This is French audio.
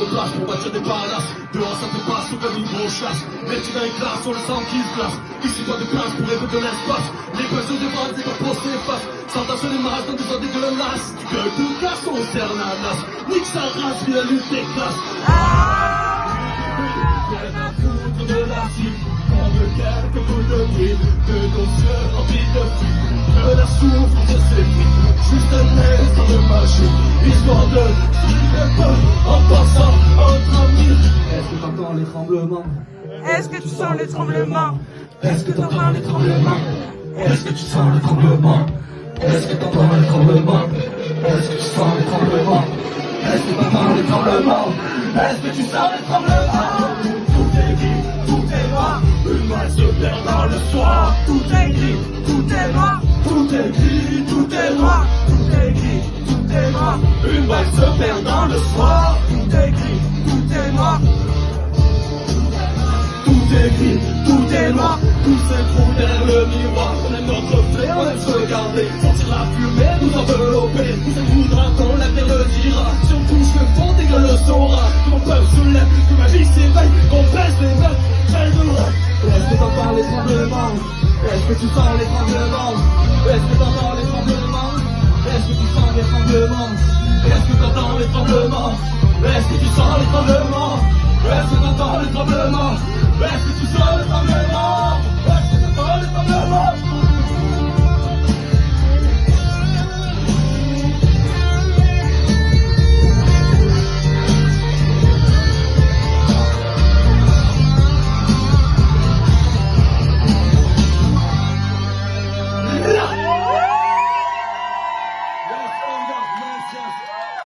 de nos places pour bâtir des. Dehors ça te passe comme une grosse chasse. Mais tu dans les classes, sur le sang qui se glace. Ici pas de place pour rêver de l'espace. Les questions de vente, c'est pas pour s'effacer. Sans sur les masses dans des ordres dégueulasses. Tu gueules tout casse, on sert la nasse. Nique sa race, viens lutte des classes. Rien à foutre de la cible. On quelques de. De nos yeux remplis de fil. De la souffrance de ces vies. Juste un instant de magie. Histoire de Est-ce que tu sens les tremblements Est-ce que t'entends les tremblements Est-ce que tu sens les tremblements Est-ce que t'entends les tremblements Est-ce que tu sens les tremblements Est-ce que t'entends les tremblements Est-ce que tu sens les tremblements Tout est gris, tout est noir. Une main se perd dans le soir. Tout est gris, tout est noir, Tout est gris, tout est noir. Tout est gris, tout est noir, Une balle se perd dans le soir Tout s'écroule derrière le miroir On aime notre reflet, on aime se regarder Sentir la fumée, nous envelopper. Nous ça voudra quand l'avenir le dira Si on touche le fond, tes gueules le saura Que mon peuple se lève, que ma vie s'éveille Qu'on baisse les j'aille de loin Est-ce que t'entends les tremblements Est-ce que tu sens les tremblements Est-ce que t'entends les tremblements Est-ce que tu sens les tremblements Est-ce que t'entends les tremblements Est-ce que tu sens les tremblements